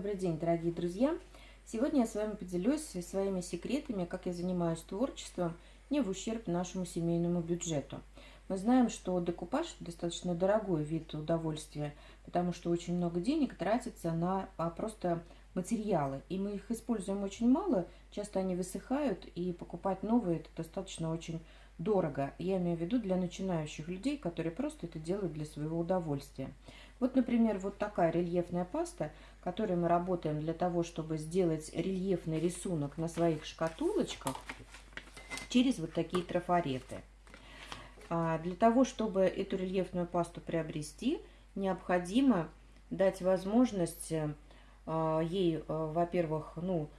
Добрый день, дорогие друзья! Сегодня я с вами поделюсь своими секретами, как я занимаюсь творчеством, не в ущерб нашему семейному бюджету. Мы знаем, что декупаж – достаточно дорогой вид удовольствия, потому что очень много денег тратится на а, просто материалы, и мы их используем очень мало, часто они высыхают, и покупать новые – это достаточно очень дорого. Я имею в виду для начинающих людей, которые просто это делают для своего удовольствия. Вот, например, вот такая рельефная паста, которой мы работаем для того, чтобы сделать рельефный рисунок на своих шкатулочках через вот такие трафареты. А для того, чтобы эту рельефную пасту приобрести, необходимо дать возможность а, ей, а, во-первых, ну,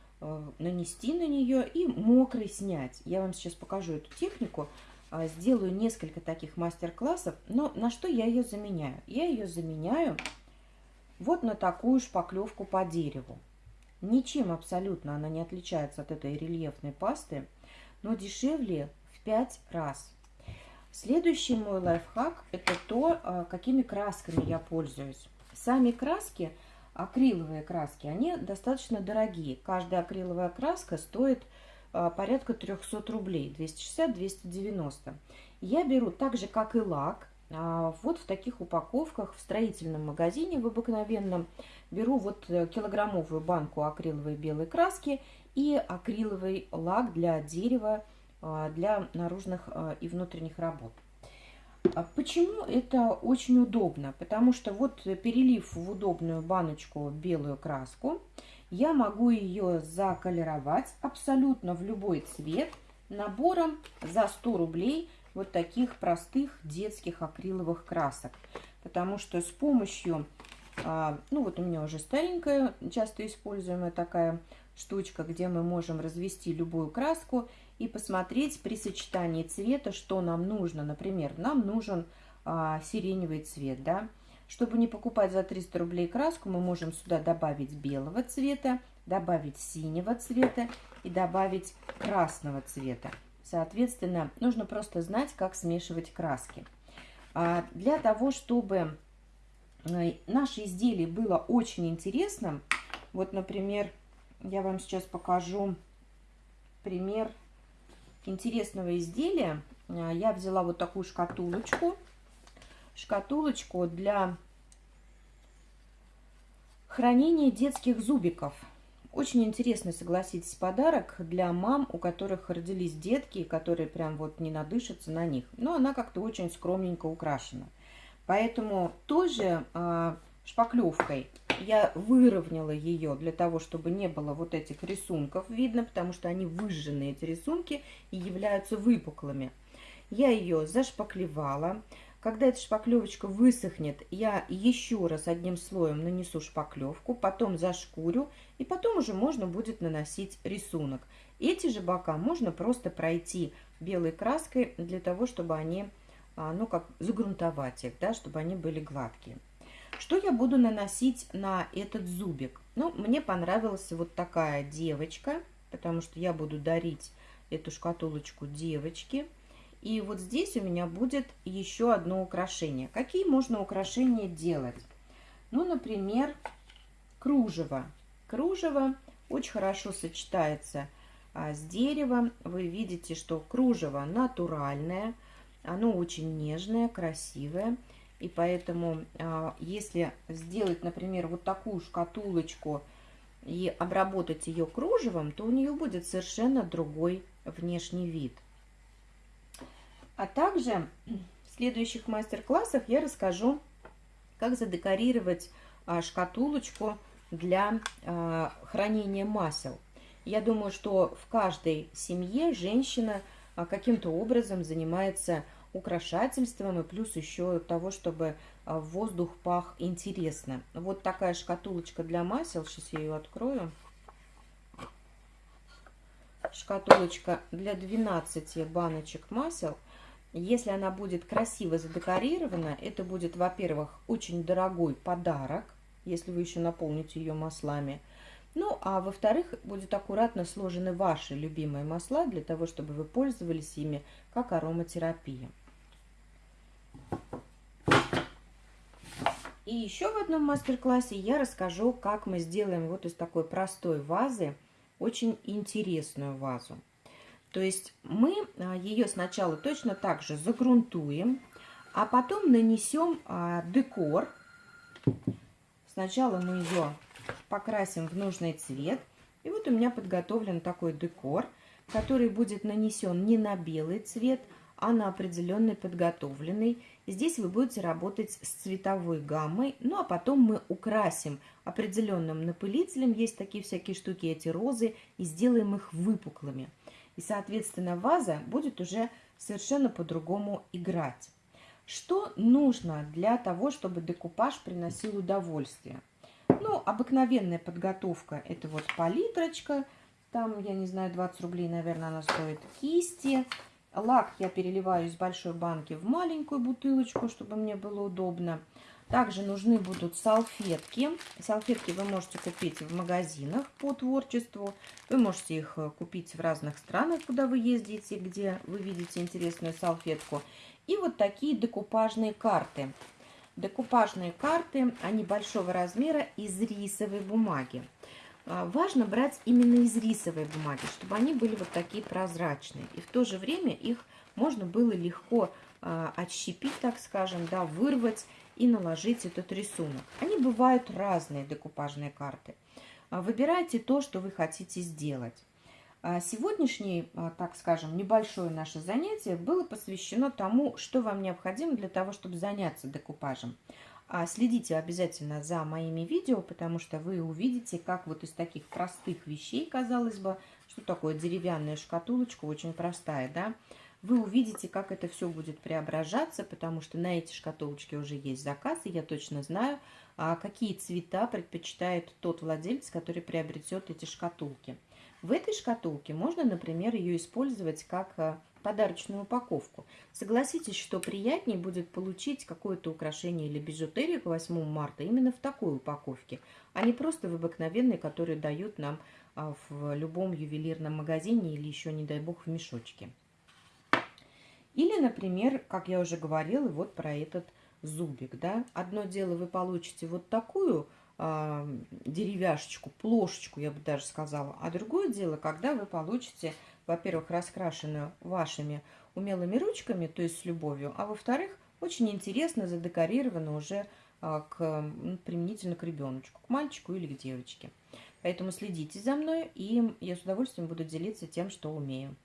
нанести на нее и мокрый снять. Я вам сейчас покажу эту технику. А, сделаю несколько таких мастер-классов. Но на что я ее заменяю? Я ее заменяю вот на такую шпаклевку по дереву. Ничем абсолютно она не отличается от этой рельефной пасты, но дешевле в 5 раз. Следующий мой лайфхак – это то, а, какими красками я пользуюсь. Сами краски, акриловые краски, они достаточно дорогие. Каждая акриловая краска стоит порядка 300 рублей, 260-290. Я беру так же, как и лак, а, вот в таких упаковках в строительном магазине в обыкновенном. Беру вот э, килограммовую банку акриловой белой краски и акриловый лак для дерева, а, для наружных и внутренних работ. Почему это очень удобно? Потому что вот перелив в удобную баночку белую краску, я могу ее заколеровать абсолютно в любой цвет набором за 100 рублей вот таких простых детских акриловых красок. Потому что с помощью, а, ну вот у меня уже старенькая, часто используемая такая штучка, где мы можем развести любую краску и посмотреть при сочетании цвета, что нам нужно. Например, нам нужен а, сиреневый цвет, да, чтобы не покупать за 300 рублей краску, мы можем сюда добавить белого цвета, добавить синего цвета и добавить красного цвета. Соответственно, нужно просто знать, как смешивать краски. А для того, чтобы э, наше изделие было очень интересным, вот, например, я вам сейчас покажу пример интересного изделия. Э, я взяла вот такую шкатулочку шкатулочку для хранения детских зубиков. Очень интересный, согласитесь, подарок для мам, у которых родились детки, которые прям вот не надышатся на них. Но она как-то очень скромненько украшена. Поэтому тоже э, шпаклевкой я выровняла ее для того, чтобы не было вот этих рисунков видно, потому что они выжженные, эти рисунки, и являются выпуклыми. Я ее зашпаклевала. Когда эта шпаклевочка высохнет, я еще раз одним слоем нанесу шпаклевку, потом зашкурю, и потом уже можно будет наносить рисунок. Эти же бока можно просто пройти белой краской для того, чтобы они, а, ну как, загрунтовать их, да, чтобы они были гладкие. Что я буду наносить на этот зубик? Ну, мне понравилась вот такая девочка, потому что я буду дарить эту шкатулочку девочке. И вот здесь у меня будет еще одно украшение. Какие можно украшения делать? Ну, например, кружево. Кружево очень хорошо сочетается а, с деревом. Вы видите, что кружево натуральное, оно очень нежное, красивое. И поэтому, а, если сделать, например, вот такую шкатулочку и обработать ее кружевом, то у нее будет совершенно другой внешний вид. А также в следующих мастер-классах я расскажу, как задекорировать а, шкатулочку для а, хранения масел. Я думаю, что в каждой семье женщина а, каким-то образом занимается украшательством и плюс еще того, чтобы воздух пах интересно. Вот такая шкатулочка для масел. Сейчас я ее открою. Шкатулочка для 12 баночек масел – если она будет красиво задекорирована, это будет, во-первых, очень дорогой подарок, если вы еще наполните ее маслами. Ну, а во-вторых, будет аккуратно сложены ваши любимые масла для того, чтобы вы пользовались ими как ароматерапия. И еще в одном мастер-классе я расскажу, как мы сделаем вот из такой простой вазы очень интересную вазу. То есть мы а, ее сначала точно так же загрунтуем, а потом нанесем а, декор. Сначала мы ее покрасим в нужный цвет. И вот у меня подготовлен такой декор, который будет нанесен не на белый цвет, а на определенный подготовленный. Здесь вы будете работать с цветовой гаммой, ну а потом мы украсим определенным напылителем, есть такие всякие штуки, эти розы, и сделаем их выпуклыми. И, соответственно, ваза будет уже совершенно по-другому играть. Что нужно для того, чтобы декупаж приносил удовольствие? Ну, обыкновенная подготовка – это вот палитрочка, там, я не знаю, 20 рублей, наверное, она стоит, кисти. Лак я переливаю из большой банки в маленькую бутылочку, чтобы мне было удобно. Также нужны будут салфетки. Салфетки вы можете купить в магазинах по творчеству. Вы можете их э, купить в разных странах, куда вы ездите, где вы видите интересную салфетку. И вот такие декупажные карты. Декупажные карты, они большого размера из рисовой бумаги. А, важно брать именно из рисовой бумаги, чтобы они были вот такие прозрачные. И в то же время их можно было легко а, отщепить, так скажем, да, вырвать и наложить этот рисунок. Они бывают разные, декупажные карты. А, выбирайте то, что вы хотите сделать. Сегодняшнее, так скажем, небольшое наше занятие было посвящено тому, что вам необходимо для того, чтобы заняться декупажем. А следите обязательно за моими видео, потому что вы увидите, как вот из таких простых вещей, казалось бы, что такое деревянная шкатулочка, очень простая, да, вы увидите, как это все будет преображаться, потому что на эти шкатулочки уже есть заказ, и я точно знаю, а какие цвета предпочитает тот владелец, который приобретет эти шкатулки. В этой шкатулке можно, например, ее использовать как а, подарочную упаковку. Согласитесь, что приятнее будет получить какое-то украшение или бижутерию к 8 марта именно в такой упаковке, а не просто в обыкновенной, которую дают нам а, в любом ювелирном магазине или еще, не дай бог, в мешочке. Или, например, как я уже говорила, вот про этот зубик. Да? Одно дело вы получите вот такую э, деревяшечку, плошечку, я бы даже сказала, а другое дело, когда вы получите во-первых, раскрашена вашими умелыми ручками, то есть с любовью, а во-вторых, очень интересно задекорировано уже а, к, применительно к ребеночку, к мальчику или к девочке. Поэтому следите за мной, и я с удовольствием буду делиться тем, что умею.